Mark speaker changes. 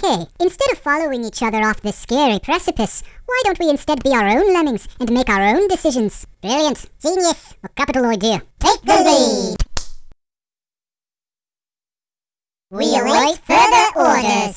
Speaker 1: Okay, instead of following each other off this scary precipice, why don't we instead be our own lemmings and make our own decisions? Brilliant. Genius. A capital idea. Take the lead. We await further orders.